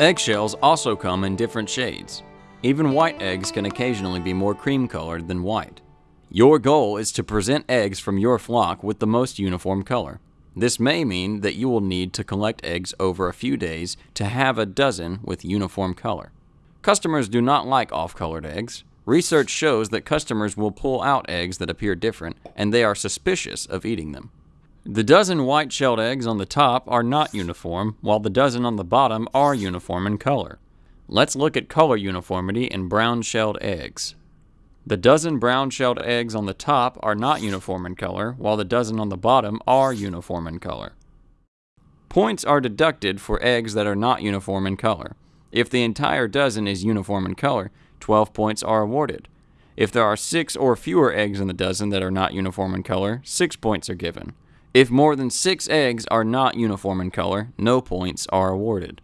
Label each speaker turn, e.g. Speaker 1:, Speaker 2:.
Speaker 1: Eggshells also come in different shades. Even white eggs can occasionally be more cream colored than white. Your goal is to present eggs from your flock with the most uniform color. This may mean that you will need to collect eggs over a few days to have a dozen with uniform color. Customers do not like off-colored eggs. Research shows that customers will pull out eggs that appear different and they are suspicious of eating them. The dozen white-shelled eggs on the top are not uniform, while the dozen on the bottom are uniform in color. Let's look at color uniformity in brown-shelled eggs. The dozen brown-shelled eggs on the top are not uniform in color, while the dozen on the bottom are uniform in color. Points are deducted for eggs that are not uniform in color. If the entire dozen is uniform in color, 12 points are awarded. If there are 6 or fewer eggs in the dozen that are not uniform in color, 6 points are given. If more than 6 eggs are not uniform in color, no points are awarded.